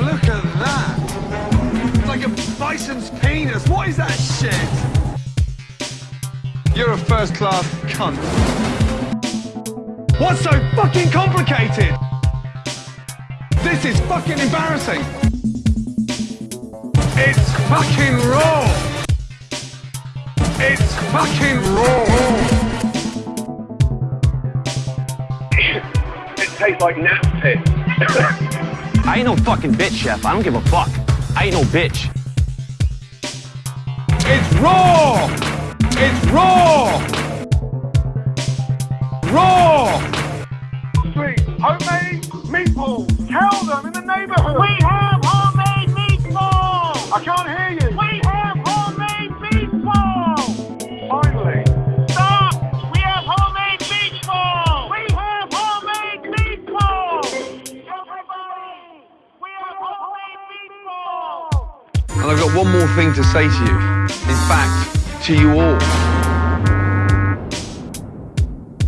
look at that. It's like a bison's penis. What is that shit? You're a first-class cunt. What's so fucking complicated? This is fucking embarrassing. It's fucking raw. It's fucking raw. It tastes like nap pit. I ain't no fucking bitch, chef. I don't give a fuck. I ain't no bitch. It's raw. It's raw. Raw. Sweet homemade meatballs. Tell them in the neighborhood. We And I've got one more thing to say to you. In fact, to you all.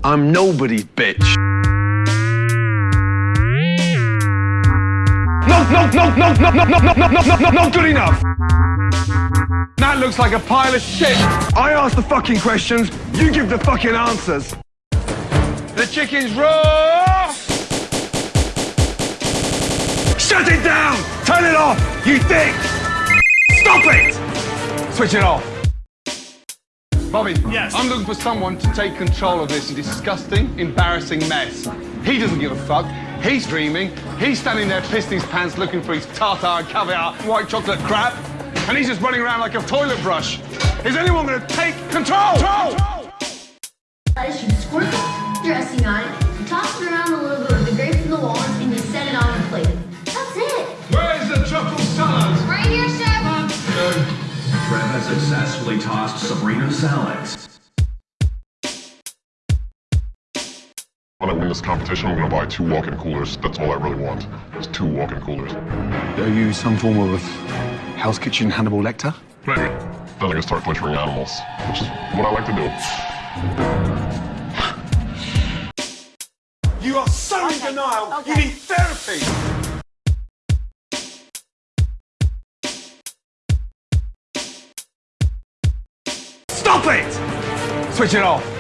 I'm nobody's bitch. No, no, no, no, no, no, no, no, no, no, no, no, not good enough. That looks like a pile of shit. I ask the fucking questions, you give the fucking answers. The chicken's raw. Shut it down! Turn it off, you dick! Stop it! Switch it off. Bobby, Yes. I'm looking for someone to take control of this disgusting, embarrassing mess. He doesn't give a fuck. He's dreaming. He's standing there pissed his pants looking for his tartar, caviar, white chocolate crap. And he's just running around like a toilet brush. Is anyone going to take control? control? Lettuce, you squirt dressing on it, you toss it has successfully tossed Sabrina's salads. When I win this competition, I'm gonna buy two walk-in coolers. That's all I really want. Is two walk-in coolers. Are you some form of Hell's Kitchen Hannibal Lecter? Maybe. Then I can start butchering animals, which is what I like to do. You are so in denial. You need therapy. Switch it off.